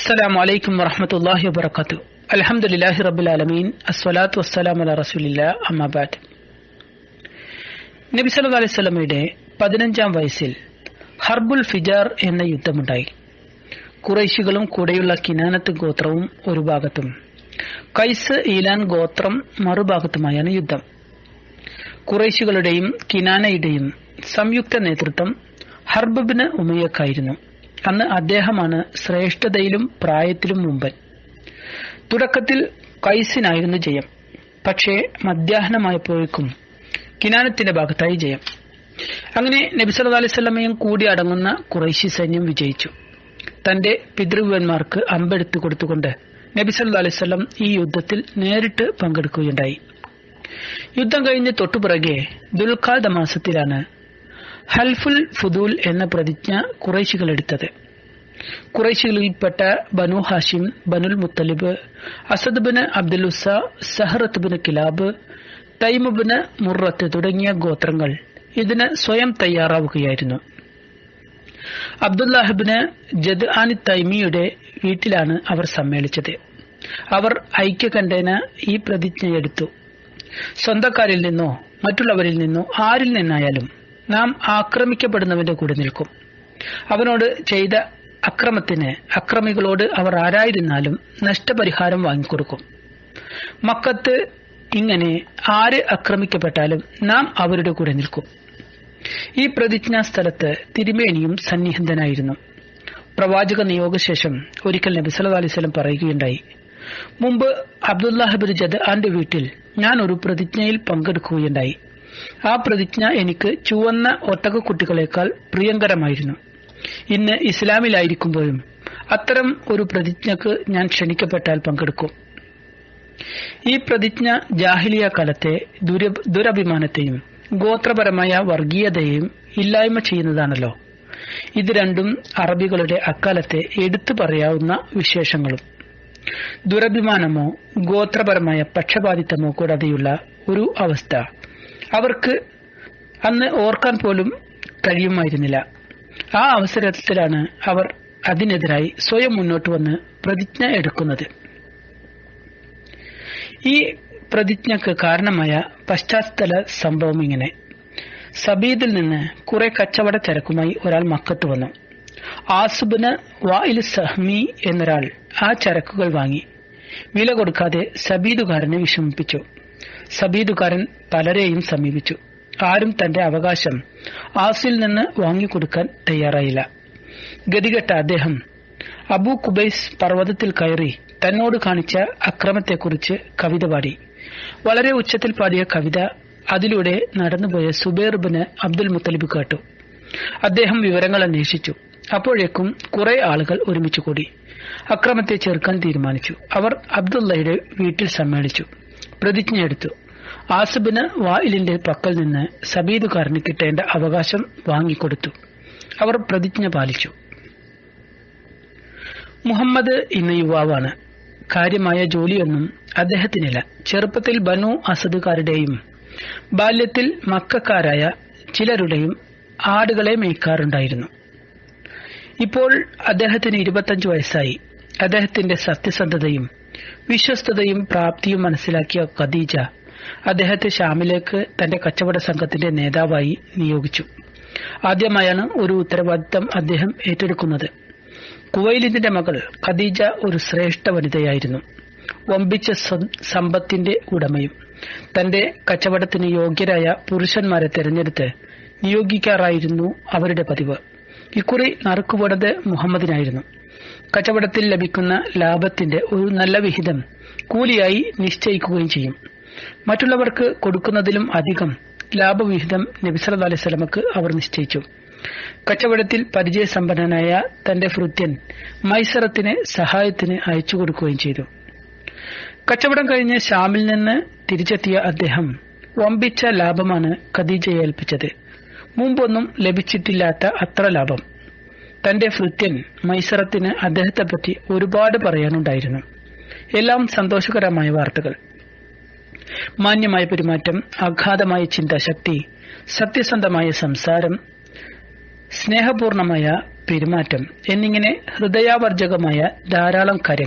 السلام عليكم ورحمة الله وبركاته الحمد لله رب العالمين الصلاة والسلام على رسول الله أما بعد നബി സല്ലല്ലാഹു അലൈഹി വസല്ലമയുടെ പതിനഞ്ചാം വയസ്സിൽ ഹർബുൽ ഫിജാർ എന്ന യുദ്ധമുണ്ടായി കുറൈശികളും കൂടെയുള്ള കിനാനത്ത് ഗോത്രവും ഒരു ഭാഗത്തും കൈസ് ഈലാൻ ഗോത്രം മറുഭാഗത്തുമായാണ് യുദ്ധം കുറൈശികളുടെയും കിനാനയുടെയും സംയുക്ത നേതൃത്വം ഹർബബിന് ഉമയക്കായിരുന്നു അന്ന് അദ്ദേഹമാണ് ശ്രേഷ്ഠതയിലും പ്രായത്തിലും മുമ്പൻ. തുടക്കത്തിൽ കൈസിനായിരുന്നു ജയം. പക്ഷേ മധ്യാഹ്നമായപ്പോഴേക്കും കിനാനത്തിന്റെ ഭാഗത്തായി ജയം. അങ്ങനെ നബി സല്ലല്ലാഹു അലൈഹി വസല്ലമയും കൂടി അടങ്ങുന്ന കുറൈശി സൈന്യം വിജയിച്ചു. തന്റെ പിതൃവന്മാർക്ക് അമ്പെടുത്തു കൊടുത്തുകൊണ്ട് നബി സല്ലല്ലാഹു അലൈഹി വസല്ലം ഈ യുദ്ധത്തിൽ നേരിട്ട് പങ്കെടുക്കുകയുണ്ടായി. യുദ്ധം കഴിഞ്ഞ് തൊട്ടുപിറകെ ദുൽഖാദ മാസത്തിലാണ് ഹൽഫുൽ ഫുദൂൽ എന്ന പ്രതിജ്ഞ കുറേശികൾ എടുത്തത്. കുറേശികളിൽപ്പെട്ട Banu Hashim Banul Muttalib Asad bin അബ്ദുലുസ സഹറത്ത് ബിന് കിലാബ് തൈമുബിന് മുറത്ത് തുടങ്ങിയ ഗോത്രങ്ങൾ ഇതിന് സ്വയം തയ്യാറാവുകയായിരുന്നു. അബ്ദുല്ലാഹിബിന് ജദ് ആനി തൈമിയുടെ വീട്ടിലാണ് അവർ സമ്മേളിച്ചത്. അവർ ഐക്യകണ്ഠേന ഈ പ്രതിജ്ഞയെടുത്തു. സ്വന്തക്കാരിൽ നിന്നോ മറ്റുള്ളവരിൽ നിന്നോ ആരിൽ നിന്നായാലും നാം ആക്രമിക്കപ്പെടുന്നവന്റെ കൂടെ നിൽക്കും. അവനോട് ചെയ്ത അക്രമത്തിന് അക്രമികളോട് അവർ ആരായിരുന്നാലും നഷ്ടപരിഹാരം വാങ്ങിക്കൊടുക്കും. മക്കത്ത് ഇങ്ങനെ ആര് ആക്രമിക്കപ്പെട്ടാലും നാം അവരുടെ കൂടെ നിൽക്കും. ഈ പ്രതിജ്ഞാ സ്ഥലത്ത് തിരുമേനിയും സന്നിഹിതനായിരുന്നു. പ്രവാചക നിയോഗശേഷം ഒരിക്കൽ നബി സല്ലു അലൈഹി പറയുകയുണ്ടായി മുമ്പ് അബ്ദുല്ലാഹിബിൻ ജദ് ആന്റെ വീട്ടിൽ ഞാൻ ഒരു പ്രതിജ്ഞയിൽ പങ്കെടുക്കുകയുണ്ടായി. ആ പ്രതിജ്ഞ എനിക്ക് ചുവന്ന ഒട്ടകക്കുട്ടികളെക്കാൾ പ്രിയങ്കരമായിരുന്നു. ഇന്ന് ഇസ്ലാമിലായിരിക്കുമ്പോഴും അത്തരം ഒരു പ്രതിജ്ഞക്ക് ഞാൻ ക്ഷണിക്കപ്പെട്ടാൽ പങ്കെടുക്കും. ഈ പ്രതിജ്ഞ ജാഹിലിയ കാലത്തെ ദുരഭിമാനത്തെയും ഗോത്രപരമായ വർഗീയതയെയും ഇല്ലായ്മ ചെയ്യുന്നതാണല്ലോ. ഇത് രണ്ടും അറബികളുടെ അക്കാലത്തെ എടുത്തു പറയാവുന്ന വിശേഷങ്ങളും. ദുരഭിമാനമോ ഗോത്രപരമായ പക്ഷപാതിത്വമോ കൂടാതെയുള്ള ഒരു അവസ്ഥ. അവർക്ക് അന്ന് ഓർക്കാൻ പോലും കഴിയുമായിരുന്നില്ല. ആ അവസരത്തിലാണ് അവർ അതിനെതിരായി സ്വയം മുന്നോട്ട് വന്ന് പ്രതിജ്ഞ എടുക്കുന്നത്. ഈ പ്രതിജ്ഞക്ക് കാരണമായ പശ്ചാത്തല സംഭവം ഇങ്ങനെ. സബീദിൽ നിന്ന് കുറെ കച്ചവട ചരക്കുമായി ഒരാൾ മക്കത്ത് വന്നു. ആസുബിന് വായിൽ സഹ്മി എന്നൊരാൾ ആ ചരക്കുകൾ വാങ്ങി. വില കൊടുക്കാതെ സബീദുകാരനെ വിഷമിപ്പിച്ചു. സബീദുകാരൻ പലരെയും സമീപിച്ചു. ആരും തന്റെ അവകാശം ആസിൽ നിന്ന് വാങ്ങിക്കൊടുക്കാൻ തയ്യാറായില്ല. ഗതികെട്ട അദ്ദേഹം അബു കുബൈസ് പർവതത്തിൽ കയറി തന്നോട് കാണിച്ച അക്രമത്തെക്കുറിച്ച് കവിത പാടി. വളരെ ഉച്ചത്തിൽ പാടിയ കവിത അതിലൂടെ നടന്നുപോയ സുബേർബിന് അബ്ദുൽ മുത്തലിബ് കേട്ടു. അദ്ദേഹം വിവരങ്ങൾ അന്വേഷിച്ചു. അപ്പോഴേക്കും കുറെ ആളുകൾ ഒരുമിച്ച് കൂടി. അക്രമത്തെ ചെറുക്കാൻ തീരുമാനിച്ചു. അവർ അബ്ദുള്ളയുടെ വീട്ടിൽ സമ്മേളിച്ചു. പ്രതിജ്ഞയെടുത്തു ആസിബിന് വായിലിന്റെ പക്കൽ നിന്ന് സബീദുകാരന് കിട്ടേണ്ട അവകാശം വാങ്ങിക്കൊടുത്തു. അവർ പ്രതിജ്ഞ പാലിച്ചു. മുഹമ്മദ് ഇന്ന് യുവാവാണ് കാര്യമായ ജോലിയൊന്നും അദ്ദേഹത്തിനില്ല. ചെറുപ്പത്തിൽ ബനു അസദുകാരുടെയും ബാല്യത്തിൽ മക്കാരായ ചിലരുടെയും ആടുകളെ മേയ്ക്കാറുണ്ടായിരുന്നു. ഇപ്പോൾ അദ്ദേഹത്തിന് ഇരുപത്തഞ്ചു വയസ്സായി. അദ്ദേഹത്തിന്റെ സത്യസന്ധതയും വിശ്വസ്തതയും പ്രാപ്തിയും മനസ്സിലാക്കിയ ഖദീജ അദ്ദേഹത്തെ ഷാമിലേക്ക് തന്റെ കച്ചവട സംഘത്തിന്റെ നേതാവായി നിയോഗിച്ചു. ആദ്യമായാണ് ഒരു ഉത്തരവാദിത്തം അദ്ദേഹം ഏറ്റെടുക്കുന്നത്. കുവൈലിന്റെ മകൾ ഖദീജ ഒരു ശ്രേഷ്ഠ വനിതയായിരുന്നു. വമ്പിച്ച സമ്പത്തിന്റെ ഉടമയും തന്റെ കച്ചവടത്തിന് യോഗ്യരായ പുരുഷന്മാരെ തെരഞ്ഞെടുത്ത് നിയോഗിക്കാറായിരുന്നു അവരുടെ പതിവ്. ഇക്കുറി നറുക്കുപടത് മുഹമ്മദിനായിരുന്നു. കച്ചവടത്തിൽ ലഭിക്കുന്ന ലാഭത്തിന്റെ ഒരു നല്ല വിഹിതം കൂലിയായി നിശ്ചയിക്കുകയും ചെയ്യും. മറ്റുള്ളവർക്ക് കൊടുക്കുന്നതിലും അധികം ലാഭവിഹിതം നബിസല അലൈഹി സ്വലമക്ക് അവർ നിശ്ചയിച്ചു. കച്ചവടത്തിൽ പരിചയസമ്പന്നനായ തന്റെ ഭൃത്യൻ മൈസറത്തിന് സഹായത്തിന് അയച്ചു കൊടുക്കുകയും ചെയ്തു. കച്ചവടം കഴിഞ്ഞ് ഷാമിൽ നിന്ന് തിരിച്ചെത്തിയ അദ്ദേഹം വമ്പിച്ച ലാഭമാണ് ഖദീജയെ ഏൽപ്പിച്ചത്. മുമ്പൊന്നും ലഭിച്ചിട്ടില്ലാത്ത അത്ര ലാഭം. തന്റെ ഭൃത്യൻ മൈസറത്തിന് അദ്ദേഹത്തെ പറ്റി ഒരുപാട് പറയാനുണ്ടായിരുന്നു. എല്ലാം സന്തോഷകരമായ വാർത്തകൾ. മാന്യമായ പെരുമാറ്റം അഗാധമായ ചിന്താശക്തി സത്യസന്ധമായ സംസാരം സ്നേഹപൂർണമായ പെരുമാറ്റം എന്നിങ്ങനെ ഹൃദയാവർജകമായ ധാരാളം കാര്യങ്ങൾ.